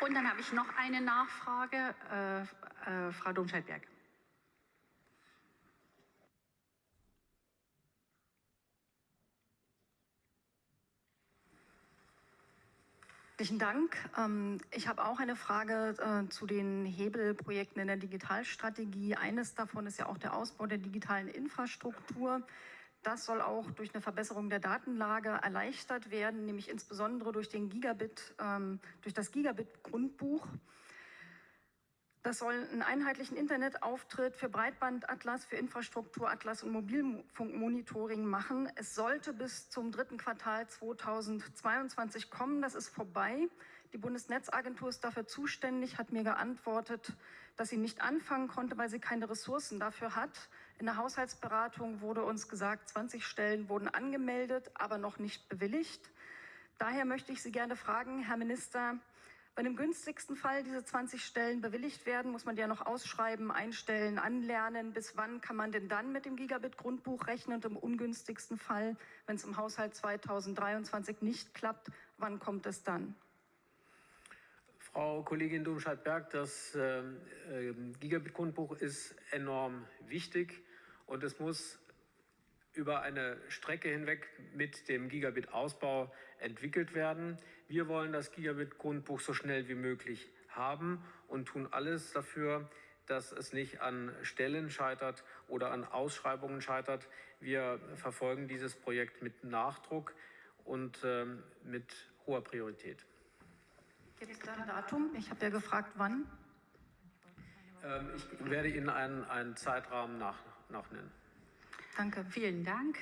Und dann habe ich noch eine Nachfrage, äh, äh, Frau Domscheit-Berg. Herzlichen Dank. Ähm, ich habe auch eine Frage äh, zu den Hebelprojekten in der Digitalstrategie. Eines davon ist ja auch der Ausbau der digitalen Infrastruktur. Das soll auch durch eine Verbesserung der Datenlage erleichtert werden, nämlich insbesondere durch, den Gigabit, ähm, durch das Gigabit-Grundbuch. Das soll einen einheitlichen Internetauftritt für Breitbandatlas, für Infrastrukturatlas und Mobilfunkmonitoring machen. Es sollte bis zum dritten Quartal 2022 kommen. Das ist vorbei. Die Bundesnetzagentur ist dafür zuständig, hat mir geantwortet, dass sie nicht anfangen konnte, weil sie keine Ressourcen dafür hat. In der Haushaltsberatung wurde uns gesagt, 20 Stellen wurden angemeldet, aber noch nicht bewilligt. Daher möchte ich Sie gerne fragen, Herr Minister, wenn im günstigsten Fall diese 20 Stellen bewilligt werden, muss man die ja noch ausschreiben, einstellen, anlernen. Bis wann kann man denn dann mit dem Gigabit-Grundbuch rechnen? Und im ungünstigsten Fall, wenn es im Haushalt 2023 nicht klappt, wann kommt es dann? Frau Kollegin Domscheit-Berg, das äh, äh, Gigabit-Grundbuch ist enorm wichtig und es muss über eine Strecke hinweg mit dem Gigabit-Ausbau entwickelt werden. Wir wollen das Gigabit-Grundbuch so schnell wie möglich haben und tun alles dafür, dass es nicht an Stellen scheitert oder an Ausschreibungen scheitert. Wir verfolgen dieses Projekt mit Nachdruck und äh, mit hoher Priorität. Gibt es da ein Datum? Ich habe ja gefragt, wann. Ähm, ich werde Ihnen einen, einen Zeitrahmen nach, nachnennen. Danke. Vielen Dank.